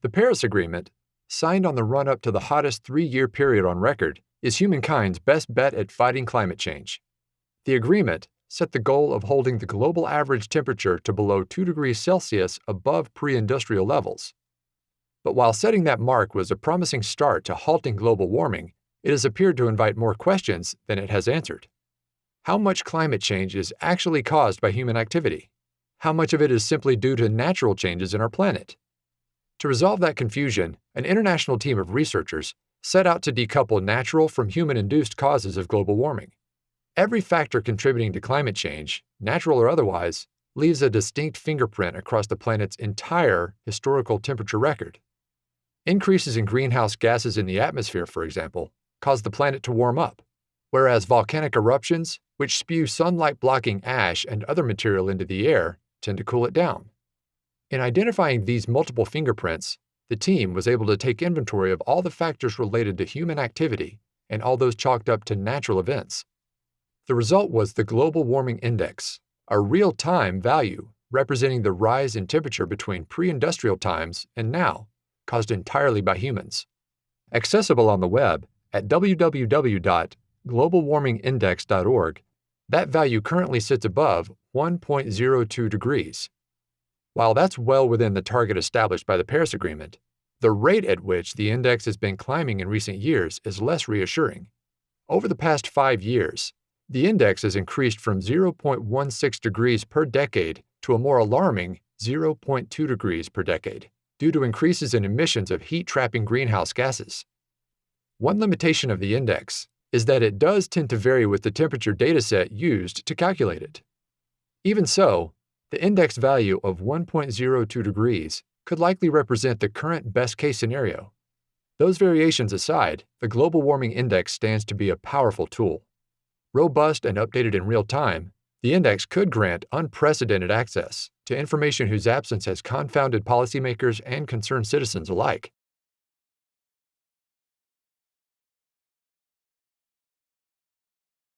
The Paris Agreement, signed on the run up to the hottest three year period on record, is humankind's best bet at fighting climate change. The agreement set the goal of holding the global average temperature to below 2 degrees Celsius above pre industrial levels. But while setting that mark was a promising start to halting global warming, it has appeared to invite more questions than it has answered. How much climate change is actually caused by human activity? How much of it is simply due to natural changes in our planet? To resolve that confusion, an international team of researchers set out to decouple natural from human induced causes of global warming. Every factor contributing to climate change, natural or otherwise, leaves a distinct fingerprint across the planet's entire historical temperature record. Increases in greenhouse gases in the atmosphere, for example, cause the planet to warm up, whereas volcanic eruptions, which spew sunlight blocking ash and other material into the air, tend to cool it down. In identifying these multiple fingerprints, the team was able to take inventory of all the factors related to human activity and all those chalked up to natural events. The result was the Global Warming Index, a real time value representing the rise in temperature between pre industrial times and now, caused entirely by humans. Accessible on the web at www.globalwarmingindex.org, that value currently sits above 1.02 degrees, while that's well within the target established by the Paris Agreement, the rate at which the index has been climbing in recent years is less reassuring. Over the past five years, the index has increased from 0.16 degrees per decade to a more alarming 0.2 degrees per decade due to increases in emissions of heat trapping greenhouse gases. One limitation of the index is that it does tend to vary with the temperature dataset used to calculate it. Even so, the index value of 1.02 degrees could likely represent the current best case scenario. Those variations aside, the Global Warming Index stands to be a powerful tool. Robust and updated in real time, the index could grant unprecedented access to information whose absence has confounded policymakers and concerned citizens alike.